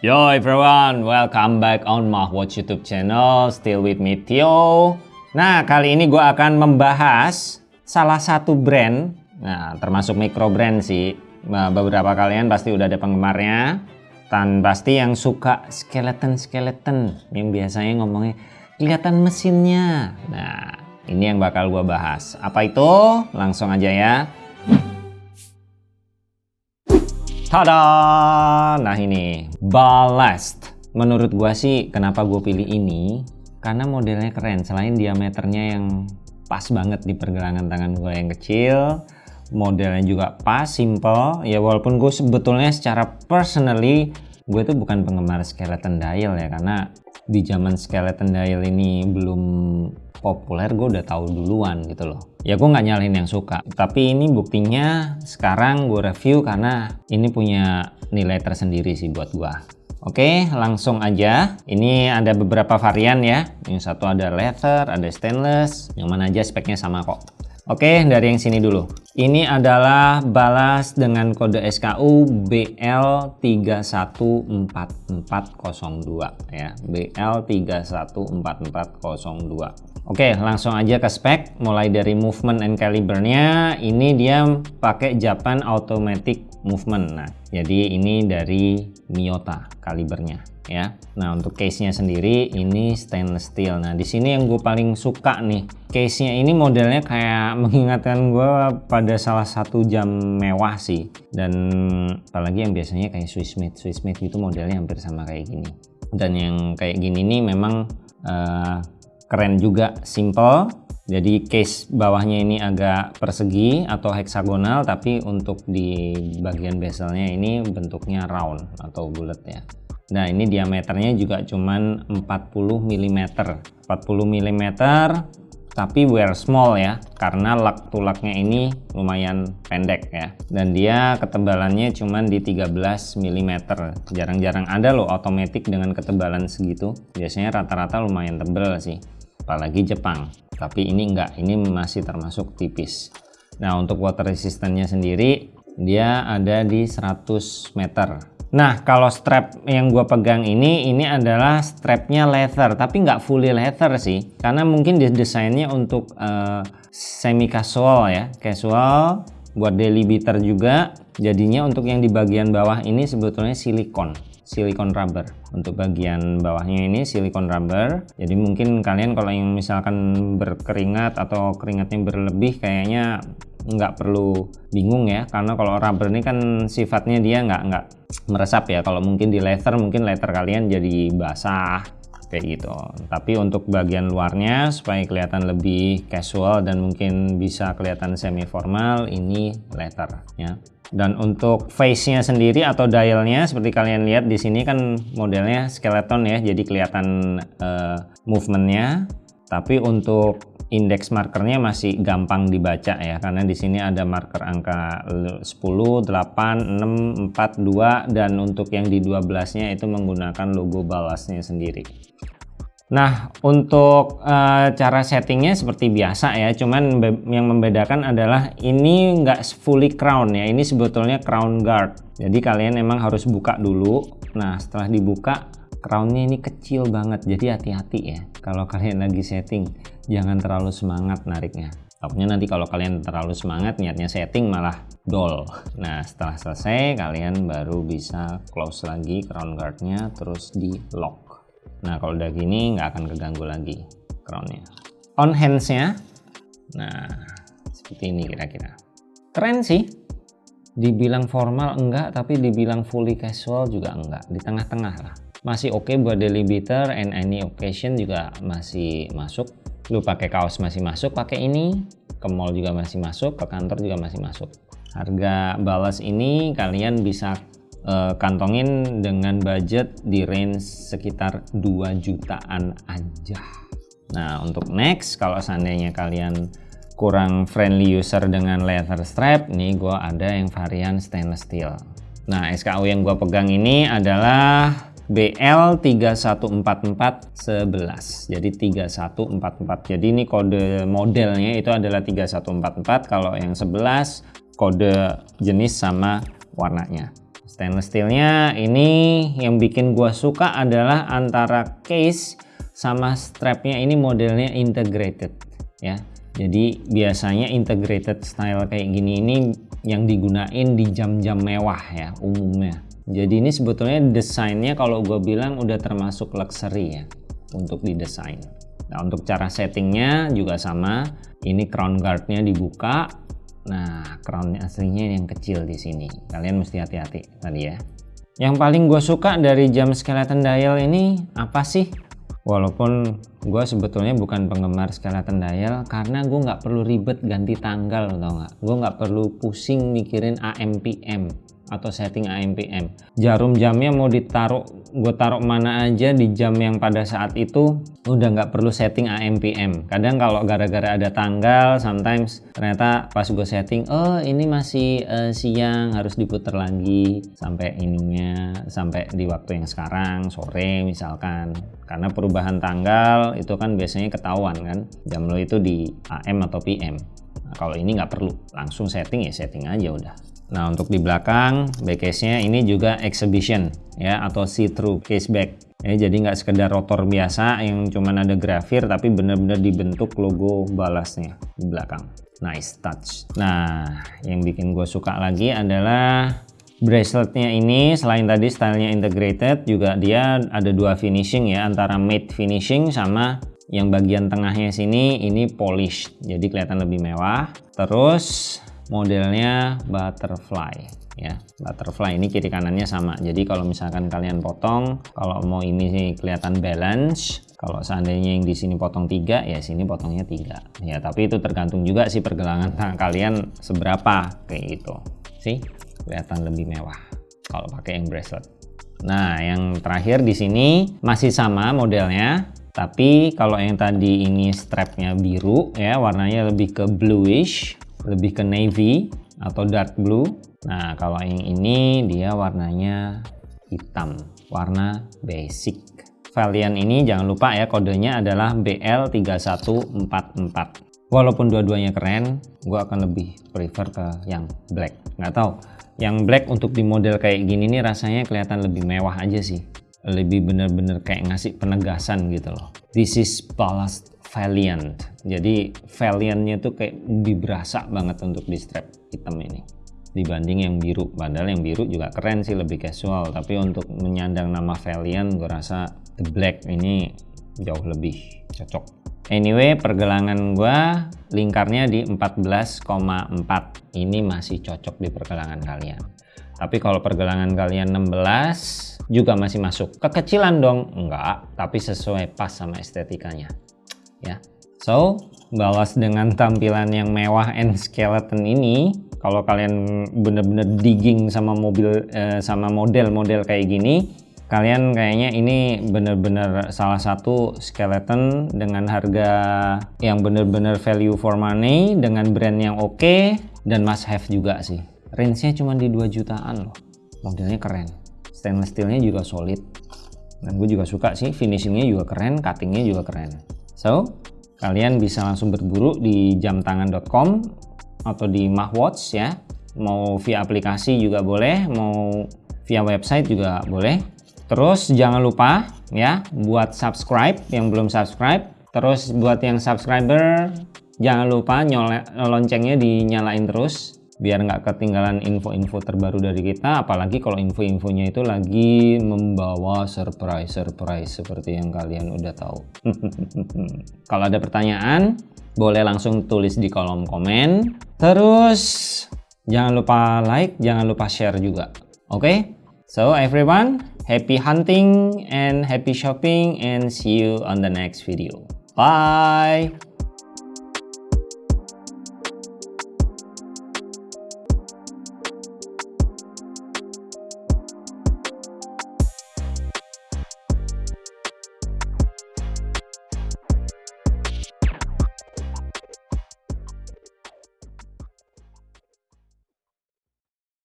Yo everyone, welcome back on my watch YouTube channel. Still with me Theo. Nah, kali ini gue akan membahas salah satu brand. Nah, termasuk micro brand sih. Nah, beberapa kalian pasti udah ada penggemarnya. Dan pasti yang suka skeleton-skeleton. Yang biasanya ngomongnya kelihatan mesinnya. Nah, ini yang bakal gue bahas. Apa itu? Langsung aja ya. Tada! Nah ini, Ballast. Menurut gua sih kenapa gue pilih ini, karena modelnya keren. Selain diameternya yang pas banget di pergelangan tangan gue yang kecil, modelnya juga pas, simple. Ya walaupun gue sebetulnya secara personally, gue tuh bukan penggemar skeleton dial ya, karena di zaman skeleton dial ini belum populer gue udah tahu duluan gitu loh ya gue nggak nyalahin yang suka tapi ini buktinya sekarang gue review karena ini punya nilai tersendiri sih buat gue Oke langsung aja ini ada beberapa varian ya yang satu ada leather ada stainless yang mana aja speknya sama kok Oke, dari yang sini dulu. Ini adalah balas dengan kode SKU BL314402 ya. BL314402. Oke, langsung aja ke spek. Mulai dari movement and calibernya, ini dia pakai Japan Automatic Movement. Nah, jadi ini dari Miyota kalibernya ya. Nah, untuk case-nya sendiri ini stainless steel. Nah, di sini yang gue paling suka nih, case-nya ini modelnya kayak mengingatkan gue pada salah satu jam mewah sih. Dan apalagi yang biasanya kayak Swiss made, Swiss made gitu modelnya hampir sama kayak gini. Dan yang kayak gini nih memang uh, keren juga, simple. Jadi case bawahnya ini agak persegi atau heksagonal tapi untuk di bagian bezelnya ini bentuknya round atau bulat ya. Nah ini diameternya juga cuman 40 mm 40 mm tapi wear small ya karena lak tulaknya ini lumayan pendek ya. Dan dia ketebalannya cuman di 13 mm jarang-jarang ada loh otomatis dengan ketebalan segitu. Biasanya rata-rata lumayan tebel sih apalagi Jepang. Tapi ini enggak ini masih termasuk tipis. Nah untuk water resistance sendiri dia ada di 100 meter. Nah kalau strap yang gue pegang ini ini adalah strapnya leather tapi nggak fully leather sih. Karena mungkin desainnya untuk uh, semi casual ya. Casual buat daily beater juga. Jadinya untuk yang di bagian bawah ini sebetulnya silikon silikon rubber. Untuk bagian bawahnya ini silikon rubber. Jadi mungkin kalian kalau yang misalkan berkeringat atau keringatnya berlebih kayaknya nggak perlu bingung ya. Karena kalau rubber ini kan sifatnya dia nggak nggak meresap ya. Kalau mungkin di leather mungkin leather kalian jadi basah kayak gitu. Tapi untuk bagian luarnya supaya kelihatan lebih casual dan mungkin bisa kelihatan semi formal ini leather ya. Dan untuk face nya sendiri atau dialnya seperti kalian lihat di sini kan modelnya skeleton ya jadi kelihatan uh, movementnya. Tapi untuk indeks markernya masih gampang dibaca ya karena di sini ada marker angka 10, 8, 6, 4, 2 dan untuk yang di 12 nya itu menggunakan logo balasnya sendiri. Nah untuk uh, cara settingnya seperti biasa ya cuman yang membedakan adalah ini nggak fully crown ya ini sebetulnya crown guard. Jadi kalian emang harus buka dulu. Nah setelah dibuka crownnya ini kecil banget jadi hati-hati ya. Kalau kalian lagi setting jangan terlalu semangat nariknya. Takutnya nanti kalau kalian terlalu semangat niatnya setting malah dol. Nah setelah selesai kalian baru bisa close lagi crown guardnya terus di lock. Nah kalau udah gini nggak akan keganggu lagi crownnya. On handsnya. Nah seperti ini kira-kira. Keren sih. Dibilang formal enggak tapi dibilang fully casual juga enggak. Di tengah-tengah lah masih oke okay buat daily beater and any occasion juga masih masuk. Lu pakai kaos masih masuk pakai ini. Ke mall juga masih masuk ke kantor juga masih masuk. Harga balas ini kalian bisa uh, kantongin dengan budget di range sekitar 2 jutaan aja. Nah untuk next kalau seandainya kalian kurang friendly user dengan leather strap nih gue ada yang varian stainless steel. Nah SKU yang gue pegang ini adalah BL314411 jadi 3144 jadi ini kode modelnya itu adalah 3144 kalau yang 11 kode jenis sama warnanya. Stainless steelnya ini yang bikin gua suka adalah antara case sama strapnya ini modelnya integrated ya. Jadi biasanya integrated style kayak gini ini yang digunain di jam-jam mewah ya umumnya jadi ini sebetulnya desainnya kalau gue bilang udah termasuk luxury ya untuk didesain nah untuk cara settingnya juga sama ini crown guardnya dibuka Nah, crown aslinya yang kecil di sini. Kalian mesti hati-hati tadi ya. Yang paling gue suka dari jam skeleton dial ini apa sih? Walaupun gue sebetulnya bukan penggemar skeleton dial karena gue nggak perlu ribet ganti tanggal tau nggak? Gue nggak perlu pusing mikirin AM PM atau setting AM PM. Jarum jamnya mau ditaruh, gue taruh mana aja di jam yang pada saat itu udah nggak perlu setting AM PM. Kadang kalau gara-gara ada tanggal, sometimes ternyata pas gue setting, oh ini masih uh, siang harus diputar lagi sampai ininya sampai di waktu yang sekarang sore misalkan. Karena perubahan tanggal itu kan biasanya ketahuan kan jam lo itu di AM atau PM. Nah, kalau ini nggak perlu langsung setting ya setting aja udah. Nah untuk di belakang backcase-nya ini juga exhibition ya atau see-through case back. Ya, jadi nggak sekedar rotor biasa yang cuman ada grafir tapi benar-benar dibentuk logo balasnya di belakang. Nice touch. Nah yang bikin gue suka lagi adalah braceletnya ini selain tadi stylenya integrated juga dia ada dua finishing ya antara matte finishing sama yang bagian tengahnya sini ini polish jadi kelihatan lebih mewah terus modelnya butterfly ya. Butterfly ini kiri kanannya sama. Jadi kalau misalkan kalian potong kalau mau ini kelihatan balance kalau seandainya yang di sini potong tiga ya sini potongnya tiga. Ya tapi itu tergantung juga sih pergelangan tangan kalian seberapa kayak gitu. Sih kelihatan lebih mewah kalau pakai yang bracelet. Nah yang terakhir di sini masih sama modelnya tapi kalau yang tadi ini strapnya biru ya warnanya lebih ke bluish lebih ke navy atau dark blue. Nah kalau yang ini dia warnanya hitam warna basic. Valiant ini jangan lupa ya kodenya adalah BL3144 walaupun dua-duanya keren gue akan lebih prefer ke yang black. Nggak tahu yang black untuk di model kayak gini nih rasanya kelihatan lebih mewah aja sih. Lebih bener-bener kayak ngasih penegasan gitu loh. This is ballast Valiant. Jadi Valiantnya tuh kayak lebih berasa banget untuk di strap hitam ini. Dibanding yang biru. Padahal yang biru juga keren sih lebih casual. Tapi untuk menyandang nama Valiant gue rasa the black ini jauh lebih cocok. Anyway pergelangan gue lingkarnya di 14,4 ini masih cocok di pergelangan kalian. Tapi kalau pergelangan kalian 16 juga masih masuk. Kekecilan dong? Enggak. Tapi sesuai pas sama estetikanya ya. So, balas dengan tampilan yang mewah and skeleton ini, kalau kalian bener-bener digging sama mobil eh, sama model-model kayak gini, kalian kayaknya ini bener-bener salah satu skeleton dengan harga yang bener-bener value for money dengan brand yang oke okay, dan must have juga sih. Range-nya cuma di 2 jutaan loh. Modelnya keren. Stainless steelnya juga solid. Dan gue juga suka sih finishingnya juga keren, cuttingnya juga keren. So, kalian bisa langsung berburu di jamtangan.com atau di Mahwatch ya. Mau via aplikasi juga boleh, mau via website juga boleh. Terus jangan lupa ya buat subscribe yang belum subscribe. Terus buat yang subscriber jangan lupa loncengnya dinyalain terus biar nggak ketinggalan info-info terbaru dari kita apalagi kalau info-infonya itu lagi membawa surprise-surprise seperti yang kalian udah tahu. Kalau ada pertanyaan boleh langsung tulis di kolom komen. Terus jangan lupa like jangan lupa share juga oke? Okay? so everyone happy hunting and happy shopping and see you on the next video. Bye